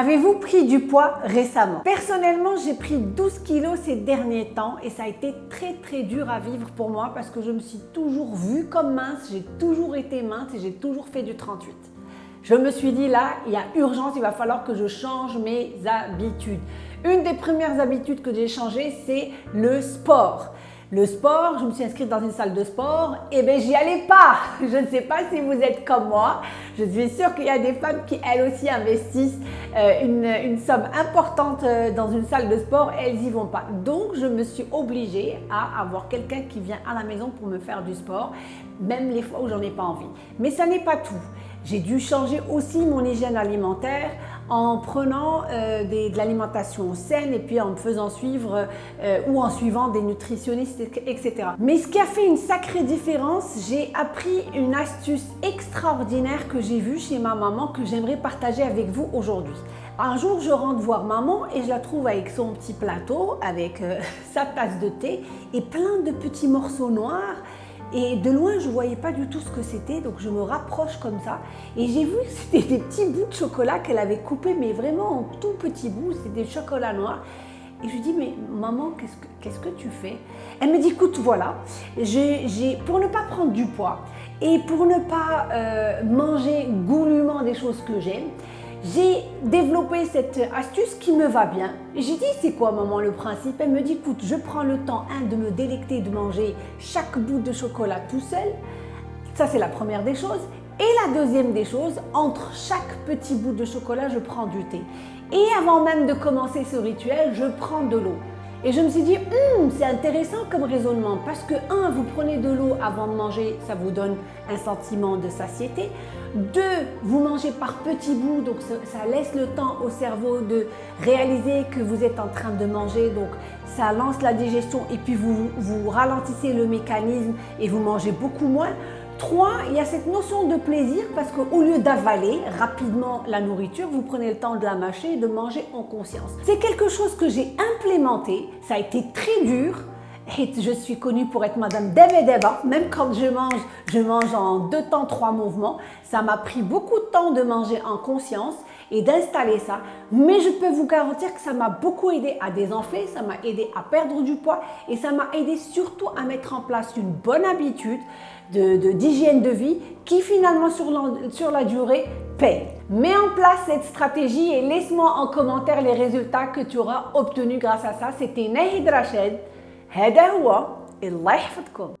Avez-vous pris du poids récemment? Personnellement, j'ai pris 12 kilos ces derniers temps et ça a été très très dur à vivre pour moi parce que je me suis toujours vue comme mince, j'ai toujours été mince et j'ai toujours fait du 38. Je me suis dit là, il y a urgence, il va falloir que je change mes habitudes. Une des premières habitudes que j'ai changées, c'est le sport. Le sport, je me suis inscrite dans une salle de sport, et eh bien j'y allais pas. Je ne sais pas si vous êtes comme moi. Je suis sûre qu'il y a des femmes qui elles aussi investissent euh, une, somme importante euh, dans une salle de sport et elles y vont pas. Donc je me suis obligée à avoir quelqu'un qui vient à la maison pour me faire du sport, même les fois où j'en ai pas envie. Mais ça n'est pas tout. J'ai dû changer aussi mon hygiène alimentaire en prenant euh, de l'alimentation saine et puis en me faisant suivre euh, ou en suivant des nutritionnistes, etc. Mais ce qui a fait une sacrée différence, j'ai appris une astuce extraordinaire que j'ai vue chez ma maman que j'aimerais partager avec vous aujourd'hui. Un jour, je rentre voir maman et je la trouve avec son petit plateau, avec euh, sa tasse de thé et plein de petits morceaux noirs et de loin, je ne voyais pas du tout ce que c'était, donc je me rapproche comme ça. Et j'ai vu que c'était des petits bouts de chocolat qu'elle avait coupés, mais vraiment en tout petits bouts, c'était des chocolats noirs. Et je lui dis, mais maman, qu'est-ce que, tu fais? Elle me dit, écoute, voilà, pour ne pas prendre du poids et pour ne pas euh, manger goulûment des choses que j'aime, j'ai développé cette astuce qui me va bien. J'ai dit, c'est quoi maman le principe? Elle me dit, écoute, je prends le temps, un, de me délecter, de manger chaque bout de chocolat tout seul. Ça, c'est la première des choses. Et la deuxième des choses, entre chaque petit bout de chocolat, je prends du thé. Et avant même de commencer ce rituel, je prends de l'eau. Et je me suis dit, hum, c'est intéressant comme raisonnement parce que, un, vous prenez de l'eau avant de manger, ça vous donne un sentiment de satiété. Deux, vous mangez par petits bouts, donc ça laisse le temps au cerveau de réaliser que vous êtes en train de manger, donc ça lance la digestion et puis vous ralentissez le mécanisme et vous mangez beaucoup moins. Trois, il y a cette notion de plaisir parce qu'au lieu d'avaler rapidement la nourriture, vous prenez le temps de la mâcher et de manger en conscience. C'est quelque chose que j'ai implémenté, ça a été très dur, je suis connue pour être Madame Deba. Même quand je mange, je mange en deux temps, trois mouvements. Ça m'a pris beaucoup de temps de manger en conscience et d'installer ça. Mais je peux vous garantir que ça m'a beaucoup aidé à désenfler, ça m'a aidé à perdre du poids et ça m'a aidé surtout à mettre en place une bonne habitude d'hygiène de, de, vie qui finalement sur la, sur la durée paye. Mets en place cette stratégie et laisse-moi en commentaire les résultats que tu auras obtenus grâce à ça. C'était Nahid. هذا هو الله يحفظكم.